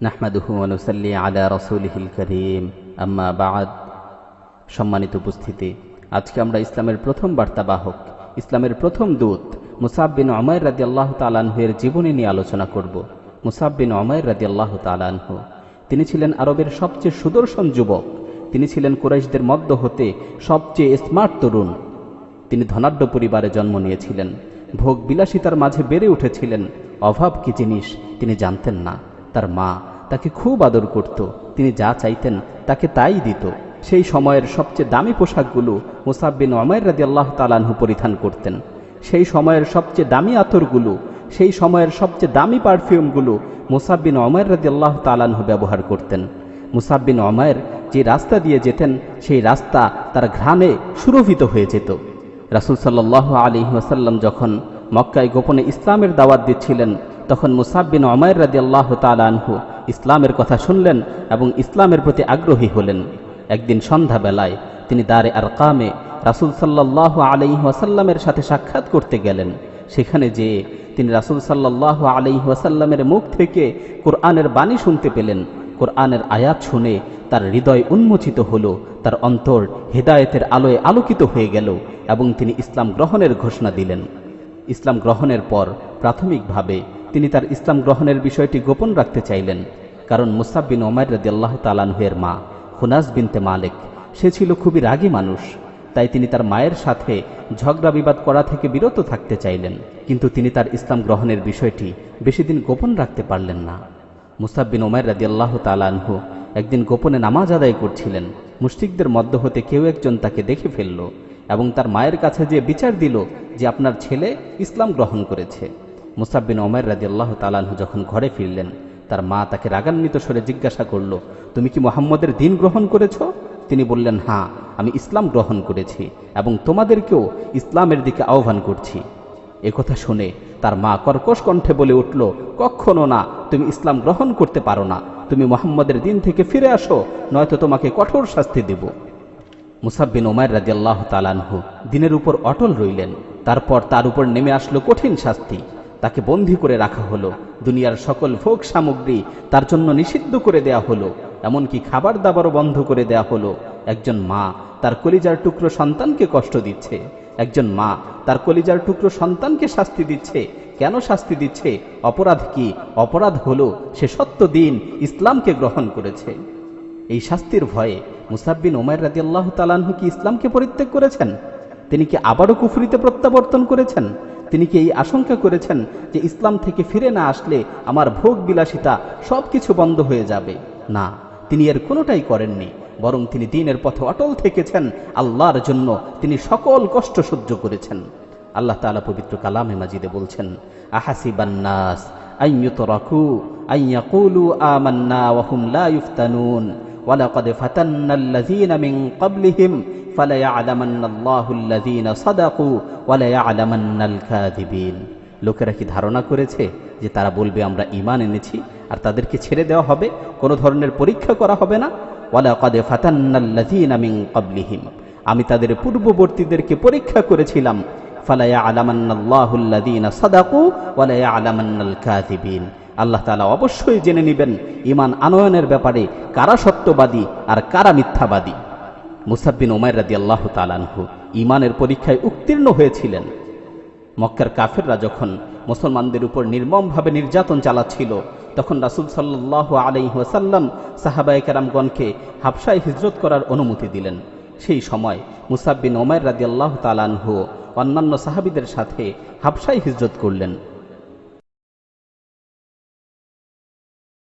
নাহমাদুহু অনুসাল্লি আলা রসুলহিল করিম। আম্মা বাদ। সম্মানিত উপস্থিতি, আজকে আমরা ইসলামের প্রথম বার্তাবাহক, ইসলামের প্রথম দূত মুসাব বিন অমর রাজি আল্লাহ তালানহুয়ের জীবনী নিয়ে আলোচনা করব। মুসাব বিন অমর রাজি আল্লাহ তালানহু তিনি ছিলেন আরবের সবচেয়ে সুদর্শন যুবক, তিনি ছিলেন কুরাইশদের মধ্য হতে সবচেয়ে স্মার্ট তরুণ। তিনি ধনাঢ্য পরিবারে জন্ম নিয়েছিলেন। ভোগ বিলাসিতার মাঝে বেড়ে উঠেছিলেন। অভাব কি জিনিস তিনি জানতেন না। তার মা তাকে খুব আদর করত। তিনি যা চাইতেন তাকে তাই দিত। সেই সময়ের সবচেয়ে দামি পোশাকগুলো মুসাব্বিন অমায়ের রাদি আল্লাহ তালানহু পরিধান করতেন। সেই সময়ের সবচেয়ে দামি আতরগুলো, সেই সময়ের সবচেয়ে দামি পারফিউমগুলো মুসাব্বিন অমায়ের রাদি আল্লাহ তালানহু ব্যবহার করতেন। মুসাব্বিন অমায়ের যে রাস্তা দিয়ে যেতেন, সেই রাস্তা তার ঘ্রাণে সুরভিত হয়ে যেত। রাসুল সাল্লাহ আলী ওয়াসাল্লাম যখন মক্কায় গোপনে ইসলামের দাওয়াত দিচ্ছিলেন তখন মুসাব্বিন অমায়ের রাজি আল্লাহ তালানহু ইসলামের কথা শুনলেন এবং ইসলামের প্রতি আগ্রহী হলেন। একদিন সন্ধ্যাবেলায় তিনি দারে আর কামে রাসুল সাল্লাহ আলি ওয়াসাল্লামের সাথে সাক্ষাৎ করতে গেলেন। সেখানে যেয়ে তিনি রাসুল সাল্লাহ আলি ওয়াসাল্লামের মুখ থেকে কোরআনের বাণী শুনতে পেলেন। কোরআনের আয়াত শুনে তার হৃদয় উন্মোচিত হল, তার অন্তর হেদায়েতের আলোয় আলোকিত হয়ে গেল এবং তিনি ইসলাম গ্রহণের ঘোষণা দিলেন। ইসলাম গ্রহণের পর প্রাথমিকভাবে তিনি তার ইসলাম গ্রহণের বিষয়টি গোপন রাখতে চাইলেন, কারণ মুসাব্বিন ওমার রদি আল্লাহ তালানহের মা, হুনাস বিনতে মালিক, সে ছিল খুবই রাগী মানুষ, তাই তিনি তার মায়ের সাথে ঝগড়া বিবাদ করা থেকে বিরত থাকতে চাইলেন, কিন্তু তিনি তার ইসলাম গ্রহণের বিষয়টি বেশি দিন গোপন রাখতে পারলেন না। মুসাব্বিন ওমার রাজি আল্লাহ তালানহু একদিন গোপনে নামাজ আদায় করছিলেন, মুশরিকদের মধ্য হতে কেউ একজন তাকে দেখে ফেলল এবং তার মায়ের কাছে যে বিচার দিল যে আপনার ছেলে ইসলাম গ্রহণ করেছে। মুসাব্বিন ওমর রাজি আল্লাহ তালানহু যখন ঘরে ফিরলেন, তার মা তাকে রাগান্বিত স্বরে জিজ্ঞাসা করল, তুমি কি মোহাম্মদের দিন গ্রহণ করেছ? তিনি বললেন হ্যাঁ আমি ইসলাম গ্রহণ করেছি এবং তোমাদেরকেও ইসলামের দিকে আহ্বান করছি। একথা শুনে তার মা কর্কশ কণ্ঠে বলে উঠল, কখনো না, তুমি ইসলাম গ্রহণ করতে পারো না। তুমি মোহাম্মদের দিন থেকে ফিরে আসো, নয়তো তোমাকে কঠোর শাস্তি দেব। মুসাব্বিন ওমায় রাজি আল্লাহ তালানহু দিনের উপর অটল রইলেন, তারপর তার উপর নেমে আসলো কঠিন শাস্তি। তাকে বন্দি করে রাখা হলো। দুনিয়ার সকল ভোগ সামগ্রী তার জন্য নিষিদ্ধ করে দেয়া হলো। এমনকি খাবার দাবারও বন্ধ করে দেয়া হলো। একজন মা তার কলিজার টুকরো সন্তানকে কষ্ট দিচ্ছে। একজন মা তার কলিজার টুকরো সন্তানকে শাস্তি দিচ্ছে। কেন শাস্তি দিচ্ছে? অপরাধ কি? অপরাধ হলো সে সত্য দিন ইসলামকে গ্রহণ করেছে। এই শাস্তির ভয়ে মুসাব্বিন ওমায় রাজি আল্লাহ তালানহু কি ইসলামকে পরিত্যাগ করেছেন? তিনি কি আবারও কুফরিতে প্রত্যাবর্তন করেছেন? তিনি কি এই আশঙ্কা করেছেন যে ইসলাম থেকে ফিরে না আসলে আমার ভোগ বিলাসিতা সব কিছু বন্ধ হয়ে যাবে? না, তিনি এর কোনোটাই করেননি, বরং তিনি দিনের পথে অটল থেকেছেন, আল্লাহর জন্য তিনি সকল কষ্ট সহ্য করেছেন। আল্লাহ তালা পবিত্র কালামে মাজিদে বলছেন আহাসিবান্নাস বান্নাস রাকু আইয়াকুলু আমান্না লা ইফতানুন ওয়ালাকাদ ফাতান্নাল্লাযীনা মিন ক্বাবলিহিম লোকেরা কি ধারণা করেছে যে তারা বলবে, আমরা ইমান এনেছি আর তাদেরকে ছেড়ে দেওয়া হবে? কোনো ধরনের পরীক্ষা করা হবে না? ওয়ালা আমি তাদের পূর্ববর্তীদেরকে পরীক্ষা করেছিলাম। ওয়ালায়া আল্লাহ তাআলা অবশ্যই জেনে নিবেন ইমান আনয়নের ব্যাপারে কারা সত্যবাদী আর কারা মিথ্যাবাদী। মুসাব্বিন ওমায় রাদি আল্লাহ তালানহু ইমানের পরীক্ষায় উত্তীর্ণ হয়েছিলেন। মক্কার কাফেররা যখন মুসলমানদের উপর নির্মমভাবে নির্যাতন চালাচ্ছিল, তখন রাসুল সাল্লাহ আলাইহাসাল্লাম সাহাবায় কেরামগণকে হাবসায় হিজরত করার অনুমতি দিলেন। সেই সময় মুসাব্বিন ওমায় রাদি আল্লাহ তালানহু অন্যান্য সাহাবিদের সাথে হাবসায় হিজরত করলেন।